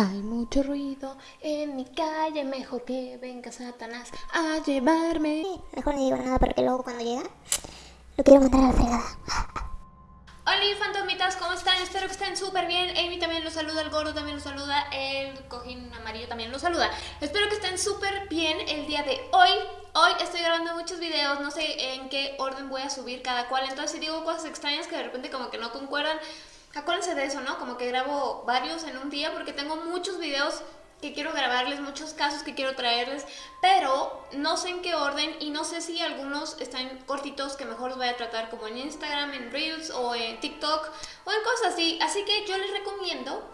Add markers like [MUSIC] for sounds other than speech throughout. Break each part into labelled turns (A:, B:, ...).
A: Hay mucho ruido en mi calle, mejor que venga Satanás a llevarme.
B: Mejor no digo nada porque luego cuando llega lo quiero mandar a la fregada.
A: Hola fantasmitas, ¿cómo están? Espero que estén súper bien. Amy también los saluda, el gordo también los saluda, el cojín amarillo también los saluda. Espero que estén súper bien el día de hoy. Hoy estoy grabando muchos videos, no sé en qué orden voy a subir cada cual. Entonces si digo cosas extrañas que de repente como que no concuerdan, acuérdense de eso, ¿no? Como que grabo varios en un día porque tengo muchos videos que quiero grabarles, muchos casos que quiero traerles, pero no sé en qué orden y no sé si algunos están cortitos que mejor los voy a tratar como en Instagram, en Reels o en TikTok o en cosas así. Así que yo les recomiendo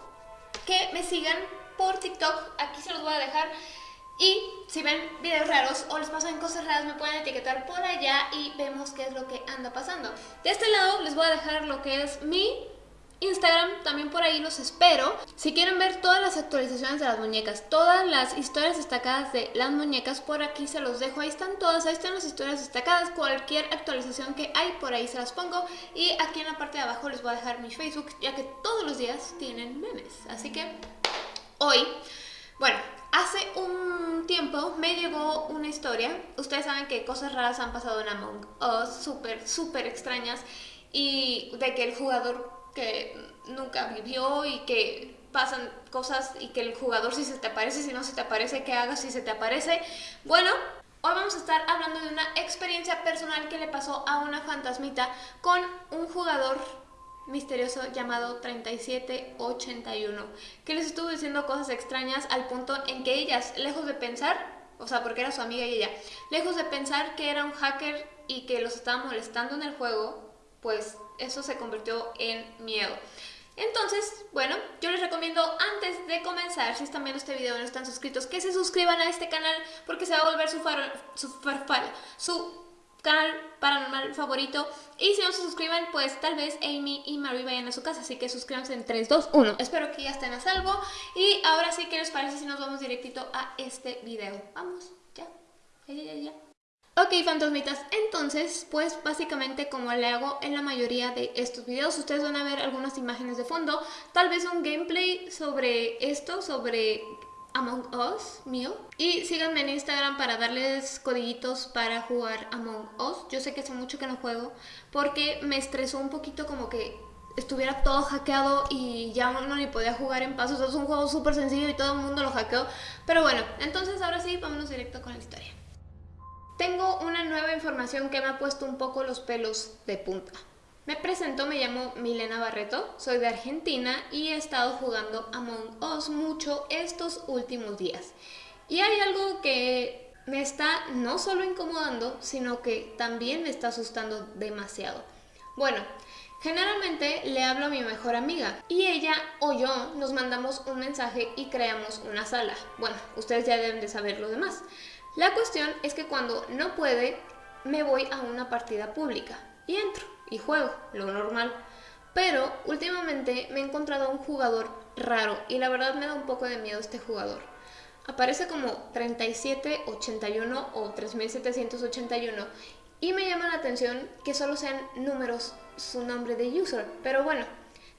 A: que me sigan por TikTok, aquí se los voy a dejar. Y si ven videos raros o les pasan cosas raras, me pueden etiquetar por allá y vemos qué es lo que anda pasando. De este lado les voy a dejar lo que es mi Instagram, también por ahí los espero. Si quieren ver todas las actualizaciones de las muñecas, todas las historias destacadas de las muñecas, por aquí se los dejo. Ahí están todas, ahí están las historias destacadas. Cualquier actualización que hay, por ahí se las pongo. Y aquí en la parte de abajo les voy a dejar mi Facebook, ya que todos los días tienen memes. Así que hoy, bueno, hace un tiempo me llegó una historia. Ustedes saben que cosas raras han pasado en Among Us, súper, súper extrañas. Y de que el jugador que nunca vivió y que pasan cosas y que el jugador si se te aparece, si no se te aparece, qué hagas si se te aparece. Bueno, hoy vamos a estar hablando de una experiencia personal que le pasó a una fantasmita con un jugador misterioso llamado 3781, que les estuvo diciendo cosas extrañas al punto en que ellas, lejos de pensar, o sea, porque era su amiga y ella, lejos de pensar que era un hacker y que los estaba molestando en el juego, pues eso se convirtió en miedo. Entonces, bueno, yo les recomiendo antes de comenzar, si están viendo este video y no están suscritos, que se suscriban a este canal porque se va a volver su, su, su canal paranormal favorito. Y si no se suscriben, pues tal vez Amy y Marie vayan a su casa. Así que suscríbanse en 3, 2, 1. Espero que ya estén a salvo. Y ahora sí, ¿qué les parece si nos vamos directito a este video? Vamos, ya, ya, ya, ya. Ok, fantasmitas, entonces, pues básicamente como le hago en la mayoría de estos videos, ustedes van a ver algunas imágenes de fondo, tal vez un gameplay sobre esto, sobre Among Us mío. Y síganme en Instagram para darles codiguitos para jugar Among Us. Yo sé que hace mucho que no juego porque me estresó un poquito como que estuviera todo hackeado y ya uno ni podía jugar en pasos. Es un juego súper sencillo y todo el mundo lo hackeó. Pero bueno, entonces ahora sí, vámonos directo con la historia. Tengo una nueva información que me ha puesto un poco los pelos de punta. Me presento, me llamo Milena Barreto, soy de Argentina y he estado jugando Among Us mucho estos últimos días. Y hay algo que me está no solo incomodando, sino que también me está asustando demasiado. Bueno, generalmente le hablo a mi mejor amiga y ella o yo nos mandamos un mensaje y creamos una sala. Bueno, ustedes ya deben de saber lo demás. La cuestión es que cuando no puede, me voy a una partida pública y entro y juego, lo normal. Pero últimamente me he encontrado a un jugador raro y la verdad me da un poco de miedo este jugador. Aparece como 3781 o 3781 y me llama la atención que solo sean números su nombre de user, pero bueno,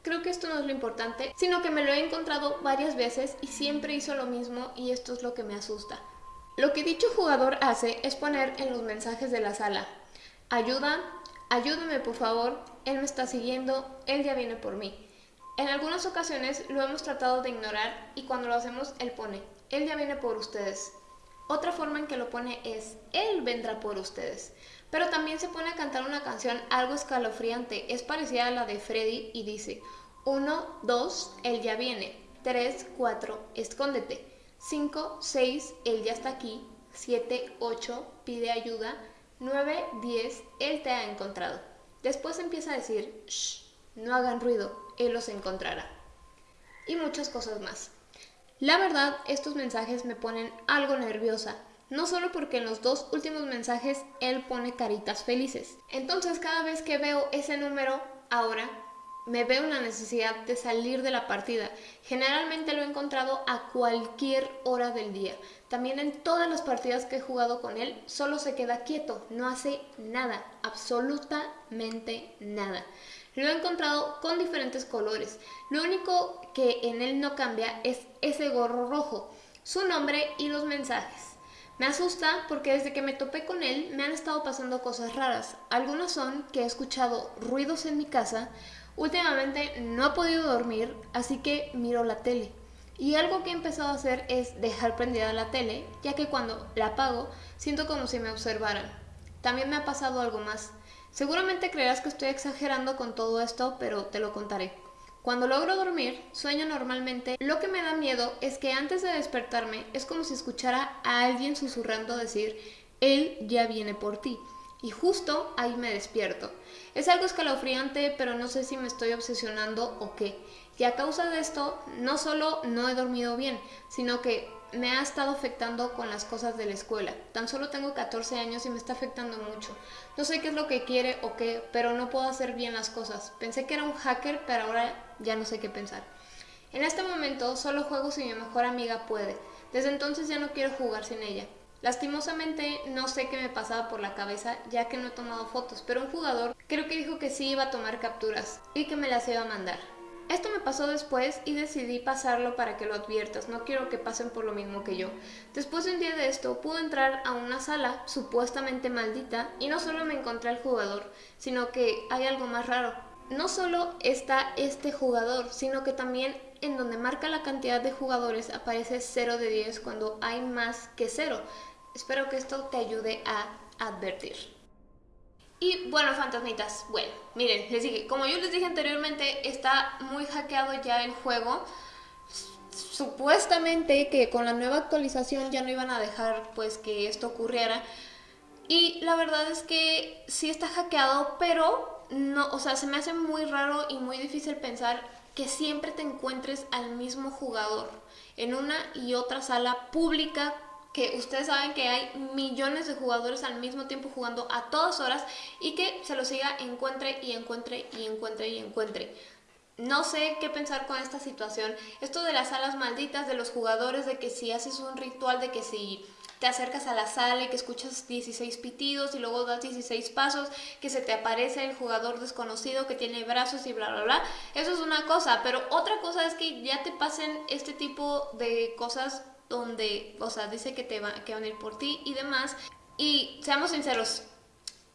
A: creo que esto no es lo importante, sino que me lo he encontrado varias veces y siempre hizo lo mismo y esto es lo que me asusta. Lo que dicho jugador hace es poner en los mensajes de la sala, ayuda, ayúdame por favor, él me está siguiendo, él ya viene por mí. En algunas ocasiones lo hemos tratado de ignorar y cuando lo hacemos él pone, él ya viene por ustedes. Otra forma en que lo pone es, él vendrá por ustedes. Pero también se pone a cantar una canción algo escalofriante, es parecida a la de Freddy y dice, 1, 2, él ya viene, 3, 4, escóndete. 5, 6, él ya está aquí. 7, 8, pide ayuda. 9, 10, él te ha encontrado. Después empieza a decir, shh, no hagan ruido, él los encontrará. Y muchas cosas más. La verdad, estos mensajes me ponen algo nerviosa, no solo porque en los dos últimos mensajes él pone caritas felices. Entonces cada vez que veo ese número, ahora me veo una necesidad de salir de la partida. Generalmente lo he encontrado a cualquier hora del día. También en todas las partidas que he jugado con él, solo se queda quieto, no hace nada, absolutamente nada. Lo he encontrado con diferentes colores. Lo único que en él no cambia es ese gorro rojo, su nombre y los mensajes. Me asusta porque desde que me topé con él me han estado pasando cosas raras. Algunas son que he escuchado ruidos en mi casa, últimamente no he podido dormir, así que miro la tele. Y algo que he empezado a hacer es dejar prendida la tele, ya que cuando la apago siento como si me observaran. También me ha pasado algo más. Seguramente creerás que estoy exagerando con todo esto, pero te lo contaré. Cuando logro dormir, sueño normalmente. Lo que me da miedo es que antes de despertarme es como si escuchara a alguien susurrando decir, Él ya viene por ti. Y justo ahí me despierto. Es algo escalofriante, pero no sé si me estoy obsesionando o qué. Y a causa de esto, no solo no he dormido bien, sino que me ha estado afectando con las cosas de la escuela. Tan solo tengo 14 años y me está afectando mucho. No sé qué es lo que quiere o qué, pero no puedo hacer bien las cosas. Pensé que era un hacker, pero ahora ya no sé qué pensar. En este momento solo juego si mi mejor amiga puede. Desde entonces ya no quiero jugar sin ella. Lastimosamente no sé qué me pasaba por la cabeza ya que no he tomado fotos, pero un jugador creo que dijo que sí iba a tomar capturas y que me las iba a mandar. Esto me pasó después y decidí pasarlo para que lo adviertas, no quiero que pasen por lo mismo que yo. Después de un día de esto, pude entrar a una sala supuestamente maldita y no solo me encontré al jugador, sino que hay algo más raro. No solo está este jugador, sino que también en donde marca la cantidad de jugadores aparece 0 de 10 cuando hay más que 0. Espero que esto te ayude a advertir. Y bueno, fantasmitas, bueno, miren, les dije, como yo les dije anteriormente, está muy hackeado ya el juego. Supuestamente que con la nueva actualización ya no iban a dejar pues que esto ocurriera. Y la verdad es que sí está hackeado, pero no, o sea, se me hace muy raro y muy difícil pensar que siempre te encuentres al mismo jugador en una y otra sala pública que ustedes saben que hay millones de jugadores al mismo tiempo jugando a todas horas y que se lo siga encuentre y encuentre y encuentre y encuentre. No sé qué pensar con esta situación. Esto de las salas malditas, de los jugadores, de que si haces un ritual, de que si te acercas a la sala y que escuchas 16 pitidos y luego das 16 pasos, que se te aparece el jugador desconocido que tiene brazos y bla, bla, bla. Eso es una cosa, pero otra cosa es que ya te pasen este tipo de cosas donde, o sea, dice que, te va, van a ir por ti y demás. Y seamos sinceros,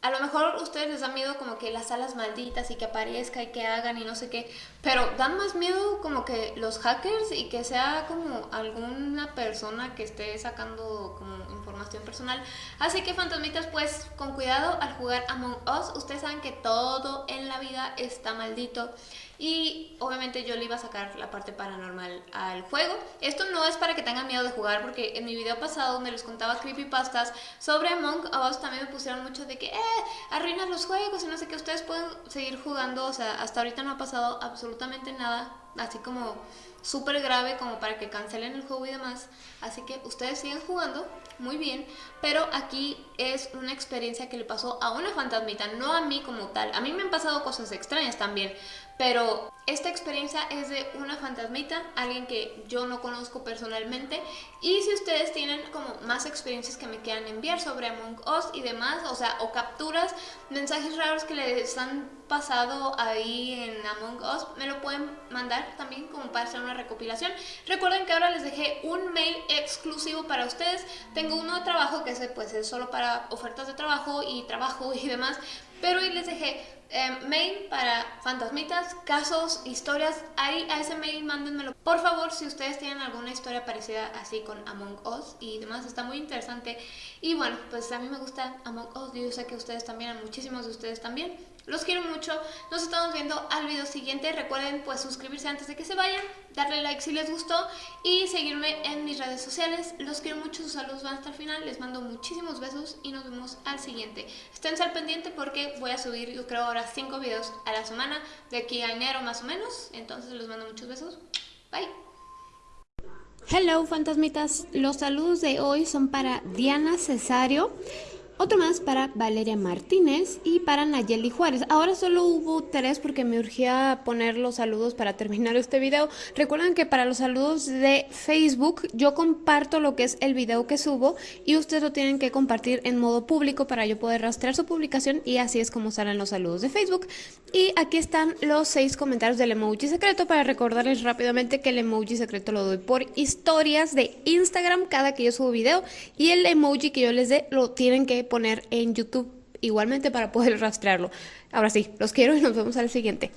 A: a lo mejor ustedes les da miedo como que las alas malditas y que aparezca y que hagan y no sé qué, pero dan más miedo como que los hackers y que sea como alguna persona que esté sacando como información personal. Así que fantasmitas, pues con cuidado al jugar Among Us, ustedes saben que todo en la vida está maldito. Y obviamente yo le iba a sacar la parte paranormal al juego. Esto no es para que tengan miedo de jugar, porque en mi video pasado donde les contaba creepypastas sobre Among Us también me pusieron mucho de que, eh, arruinas los juegos y no sé qué, ustedes pueden seguir jugando. O sea, hasta ahorita no ha pasado absolutamente nada, así como súper grave como para que cancelen el juego y demás. Así que ustedes siguen jugando, muy bien, pero aquí es una experiencia que le pasó a una fantasmita, no a mí como tal. A mí me han pasado cosas extrañas también, pero esta experiencia es de una fantasmita, alguien que yo no conozco personalmente. Y si ustedes tienen como más experiencias que me quieran enviar sobre Among Us y demás, o sea, o capturas, mensajes raros que les han pasado ahí en Among Us, me lo pueden mandar también como para hacer una recopilación. Recuerden que ahora les dejé un mail exclusivo para ustedes. Tengo uno de trabajo que ese pues es solo para ofertas de trabajo y trabajo y demás. Pero hoy les dejé em, mail para fantasmitas, casos, historias. Ahí a ese mail mándenmelo. Por favor, si ustedes tienen alguna historia parecida así con Among Us y demás, está muy interesante. Y bueno, pues a mí me gusta Among Us. Yo sé que ustedes también, a muchísimos de ustedes también. Los quiero mucho, nos estamos viendo al video siguiente. Recuerden pues suscribirse antes de que se vayan, darle like si les gustó y seguirme en mis redes sociales. Los quiero mucho, sus saludos van hasta el final. Les mando muchísimos besos y nos vemos al siguiente. Estén al pendiente porque voy a subir yo creo ahora 5 videos a la semana de aquí a enero más o menos. Entonces les mando muchos besos. Bye. Hello fantasmitas, los saludos de hoy son para Diana Cesario. Otro más para Valeria Martínez y para Nayeli Juárez. Ahora solo hubo tres porque me urgía poner los saludos para terminar este video. Recuerden que para los saludos de Facebook yo comparto lo que es el video que subo y ustedes lo tienen que compartir en modo público para yo poder rastrear su publicación y así es como salen los saludos de Facebook. Y aquí están los seis comentarios del emoji secreto para recordarles rápidamente que el emoji secreto lo doy por historias de Instagram cada que yo subo video y el emoji que yo les dé lo tienen que poner en YouTube igualmente para poder [LAUGHS] rastrearlo. Ahora sí, los quiero y nos vemos al siguiente.